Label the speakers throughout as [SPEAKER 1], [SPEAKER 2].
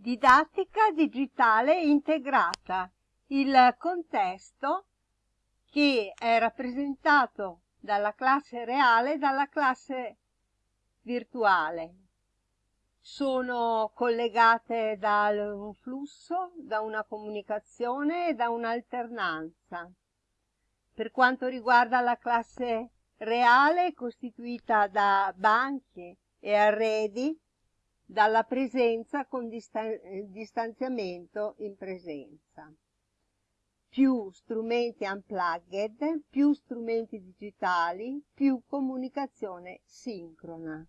[SPEAKER 1] Didattica digitale integrata, il contesto che è rappresentato dalla classe reale e dalla classe virtuale. Sono collegate da un flusso, da una comunicazione e da un'alternanza. Per quanto riguarda la classe reale, costituita da banchi e arredi dalla presenza con distanziamento in presenza. Più strumenti unplugged, più strumenti digitali, più comunicazione sincrona.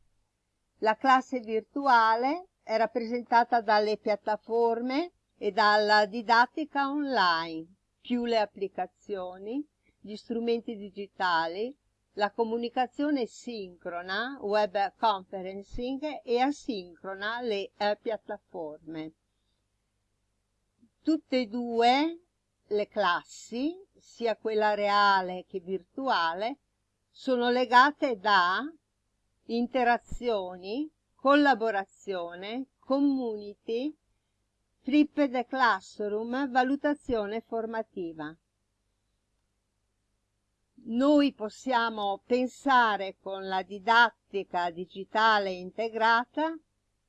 [SPEAKER 1] La classe virtuale è rappresentata dalle piattaforme e dalla didattica online, più le applicazioni, gli strumenti digitali, la comunicazione sincrona, web conferencing e asincrona le eh, piattaforme. Tutte e due le classi, sia quella reale che virtuale, sono legate da interazioni, collaborazione, community, flipped classroom, valutazione formativa noi possiamo pensare con la didattica digitale integrata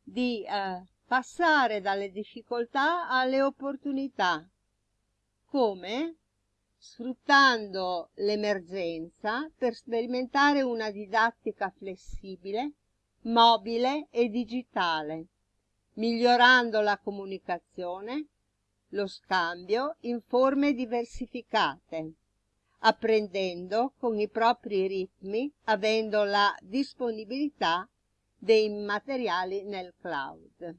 [SPEAKER 1] di eh, passare dalle difficoltà alle opportunità. Come? Sfruttando l'emergenza per sperimentare una didattica flessibile, mobile e digitale, migliorando la comunicazione, lo scambio in forme diversificate apprendendo con i propri ritmi, avendo la disponibilità dei materiali nel cloud.